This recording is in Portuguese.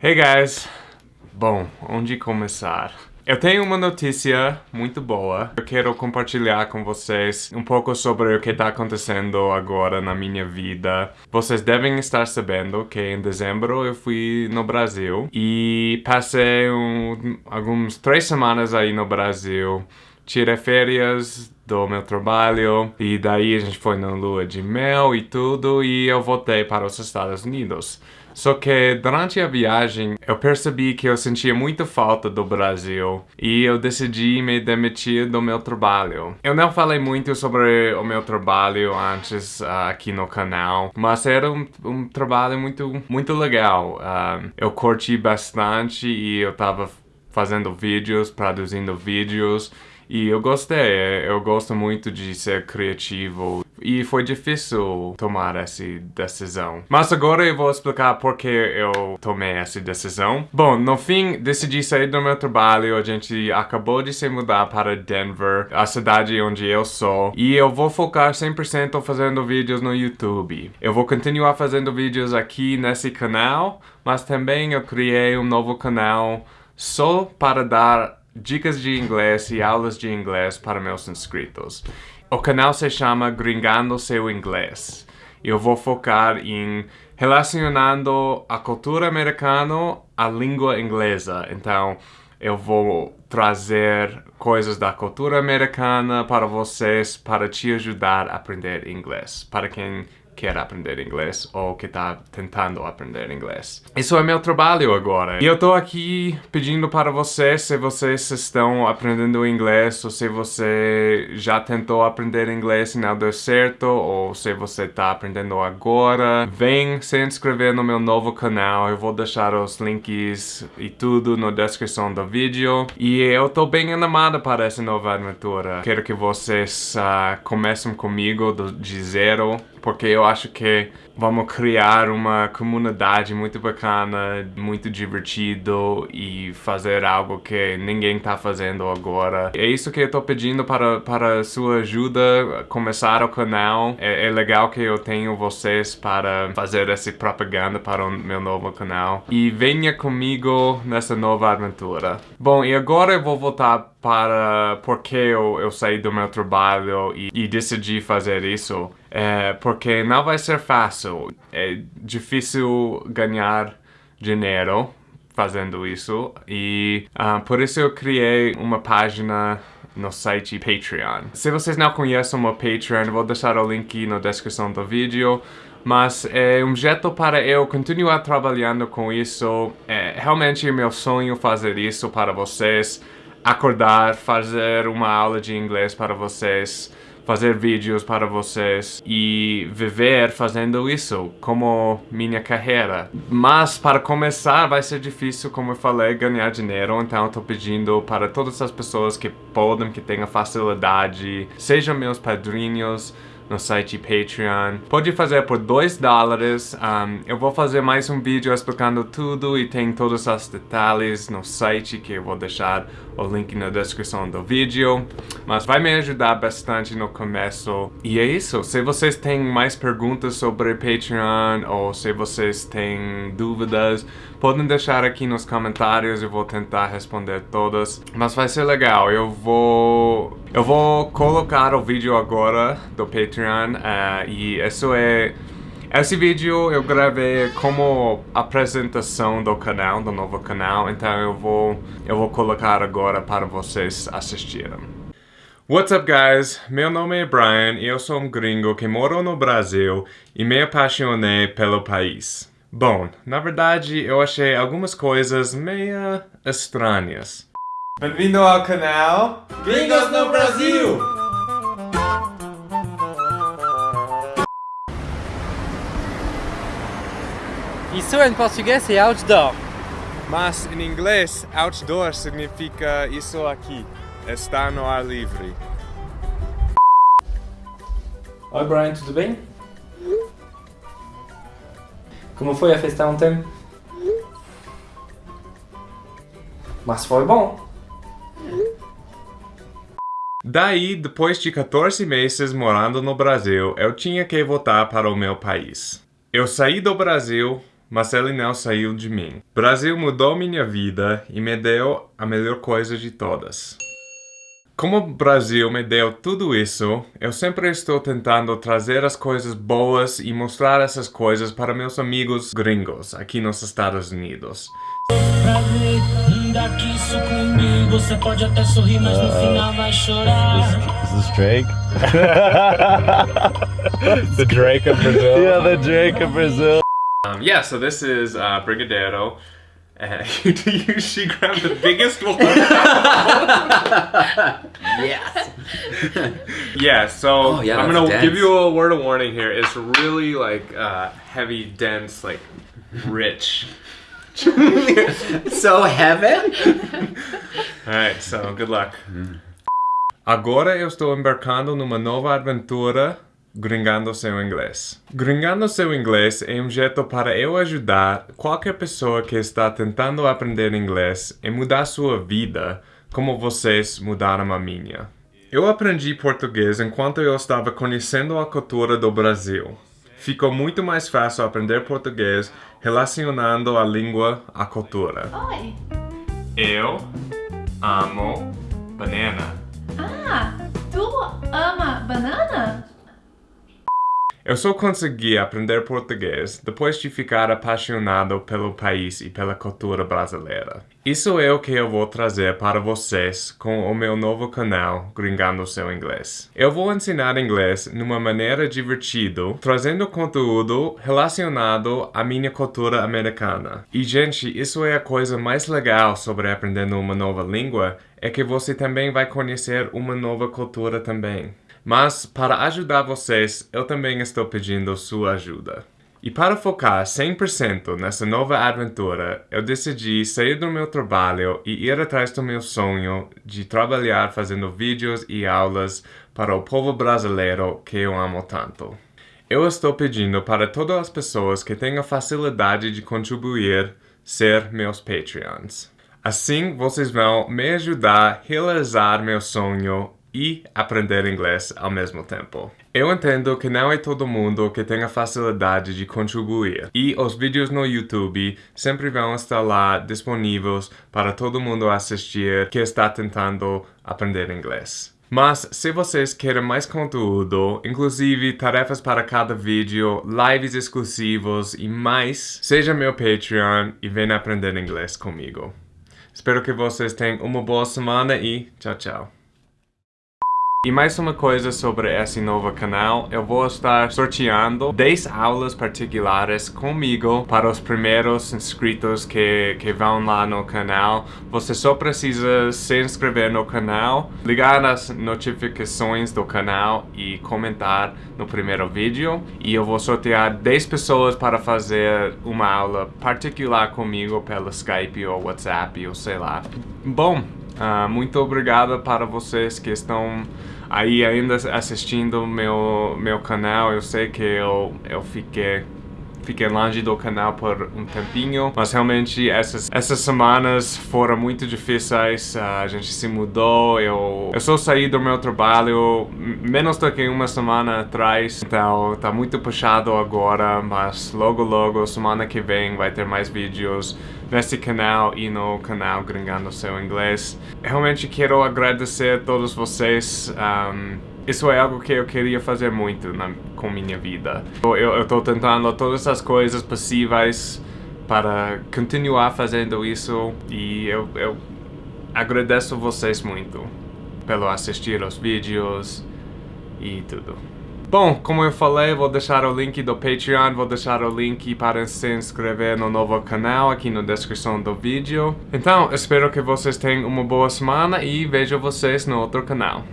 Hey guys! Bom, onde começar? Eu tenho uma notícia muito boa. Eu quero compartilhar com vocês um pouco sobre o que está acontecendo agora na minha vida. Vocês devem estar sabendo que em dezembro eu fui no Brasil e passei um, alguns três semanas aí no Brasil. Tirei férias do meu trabalho e daí a gente foi na lua de mel e tudo e eu voltei para os Estados Unidos. Só que durante a viagem eu percebi que eu sentia muita falta do Brasil e eu decidi me demitir do meu trabalho. Eu não falei muito sobre o meu trabalho antes uh, aqui no canal, mas era um, um trabalho muito, muito legal. Uh, eu curti bastante e eu tava fazendo vídeos, produzindo vídeos e eu gostei, eu gosto muito de ser criativo e foi difícil tomar essa decisão. Mas agora eu vou explicar por que eu tomei essa decisão. Bom, no fim, decidi sair do meu trabalho, a gente acabou de se mudar para Denver, a cidade onde eu sou, e eu vou focar 100% fazendo vídeos no YouTube. Eu vou continuar fazendo vídeos aqui nesse canal, mas também eu criei um novo canal só para dar dicas de inglês e aulas de inglês para meus inscritos. O canal se chama Gringando Seu Inglês. Eu vou focar em relacionando a cultura americana à língua inglesa. Então, eu vou trazer coisas da cultura americana para vocês para te ajudar a aprender inglês. Para quem quer aprender inglês ou que está tentando aprender inglês. Isso é meu trabalho agora. E eu tô aqui pedindo para vocês, se vocês estão aprendendo inglês ou se você já tentou aprender inglês e não deu certo ou se você está aprendendo agora, vem se inscrever no meu novo canal. Eu vou deixar os links e tudo na descrição do vídeo. E eu tô bem animado para essa nova aventura. Quero que vocês uh, comecem comigo do, de zero porque eu acho que vamos criar uma comunidade muito bacana, muito divertido e fazer algo que ninguém está fazendo agora. É isso que eu estou pedindo para, para sua ajuda, começar o canal. É, é, legal que eu tenho vocês para fazer essa propaganda para o meu novo canal. E venha comigo nessa nova aventura. Bom, e agora eu vou voltar para porque eu, eu saí do meu trabalho e, e decidi fazer isso. É, porque não vai ser fácil. É difícil ganhar dinheiro fazendo isso e uh, por isso eu criei uma página no site Patreon. Se vocês não conhecem o meu Patreon, vou deixar o link na descrição do vídeo mas é um jeito para eu continuar trabalhando com isso. É realmente meu sonho fazer isso para vocês acordar, fazer uma aula de inglês para vocês, fazer vídeos para vocês e viver fazendo isso como minha carreira. Mas para começar vai ser difícil, como eu falei, ganhar dinheiro, então eu tô pedindo para todas as pessoas que podem, que tenham facilidade, sejam meus padrinhos, no site Patreon. Pode fazer por 2 dólares. Um, eu vou fazer mais um vídeo explicando tudo e tem todos os detalhes no site que eu vou deixar o link na descrição do vídeo. Mas vai me ajudar bastante no começo. E é isso. Se vocês têm mais perguntas sobre Patreon ou se vocês têm dúvidas, podem deixar aqui nos comentários. Eu vou tentar responder todas. Mas vai ser legal. Eu vou... Eu vou colocar o vídeo agora do Patreon. Uh, e isso é... Esse vídeo eu gravei como apresentação do canal, do novo canal, então eu vou, eu vou colocar agora para vocês assistirem. What's up guys? Meu nome é Brian e eu sou um gringo que moro no Brasil e me apaixonei pelo país. Bom, na verdade eu achei algumas coisas meio estranhas. Bem-vindo ao canal Gringos no Brasil! Isso em português é outdoor. Mas em inglês, outdoor significa isso aqui, estar no ar livre. Oi Brian, tudo bem? Como foi a festa ontem? Mas foi bom. Daí, depois de 14 meses morando no Brasil, eu tinha que voltar para o meu país. Eu saí do Brasil mas ele não saiu de mim. Brasil mudou minha vida e me deu a melhor coisa de todas. Como o Brasil me deu tudo isso, eu sempre estou tentando trazer as coisas boas e mostrar essas coisas para meus amigos gringos aqui nos Estados Unidos. Você pode até sorrir, mas no final vai chorar. Is this Drake? the Drake of Brazil. Yeah, the Drake of Brazil. Um, yeah, so this is uh, Brigadeiro. Uh, you, she grabbed the biggest one. yes. yeah. So oh, yeah, I'm gonna dense. give you a word of warning here. It's really like uh, heavy, dense, like rich. so heaven? Alright, so good luck. Agora eu estou embarcando numa nova aventura Gringando seu inglês. Gringando seu inglês é um jeito para eu ajudar qualquer pessoa que está tentando aprender inglês e mudar sua vida como vocês mudaram a minha. Eu aprendi português enquanto eu estava conhecendo a cultura do Brasil. Ficou muito mais fácil aprender português relacionando a língua à cultura. Oi! Eu amo banana. Ah, tu ama banana? Eu só consegui aprender português depois de ficar apaixonado pelo país e pela cultura brasileira. Isso é o que eu vou trazer para vocês com o meu novo canal Gringando Seu Inglês. Eu vou ensinar inglês numa maneira divertida, trazendo conteúdo relacionado à minha cultura americana. E gente, isso é a coisa mais legal sobre aprendendo uma nova língua, é que você também vai conhecer uma nova cultura também. Mas, para ajudar vocês, eu também estou pedindo sua ajuda. E para focar 100% nessa nova aventura, eu decidi sair do meu trabalho e ir atrás do meu sonho de trabalhar fazendo vídeos e aulas para o povo brasileiro que eu amo tanto. Eu estou pedindo para todas as pessoas que tenham facilidade de contribuir ser meus Patreons. Assim, vocês vão me ajudar a realizar meu sonho e aprender inglês ao mesmo tempo. Eu entendo que não é todo mundo que tem a facilidade de contribuir, e os vídeos no YouTube sempre vão estar lá disponíveis para todo mundo assistir que está tentando aprender inglês. Mas se vocês querem mais conteúdo, inclusive tarefas para cada vídeo, lives exclusivos e mais, seja meu Patreon e venha aprender inglês comigo. Espero que vocês tenham uma boa semana e tchau, tchau. E mais uma coisa sobre esse novo canal, eu vou estar sorteando 10 aulas particulares comigo para os primeiros inscritos que, que vão lá no canal. Você só precisa se inscrever no canal, ligar as notificações do canal e comentar no primeiro vídeo. E eu vou sortear 10 pessoas para fazer uma aula particular comigo pelo Skype ou WhatsApp ou sei lá. Bom, Uh, muito obrigado para vocês que estão aí ainda assistindo meu meu canal. Eu sei que eu, eu fiquei fiquei longe do canal por um tempinho, mas realmente essas, essas semanas foram muito difíceis, a gente se mudou, eu, eu só saí do meu trabalho menos do que uma semana atrás, então tá muito puxado agora, mas logo logo, semana que vem, vai ter mais vídeos nesse canal e no canal Gringando Seu Inglês. Realmente quero agradecer a todos vocês um, isso é algo que eu queria fazer muito na, com minha vida. Eu estou tentando todas as coisas possíveis para continuar fazendo isso e eu, eu agradeço vocês muito pelo assistir os vídeos e tudo. Bom, como eu falei, vou deixar o link do Patreon, vou deixar o link para se inscrever no novo canal aqui na descrição do vídeo. Então, espero que vocês tenham uma boa semana e vejo vocês no outro canal.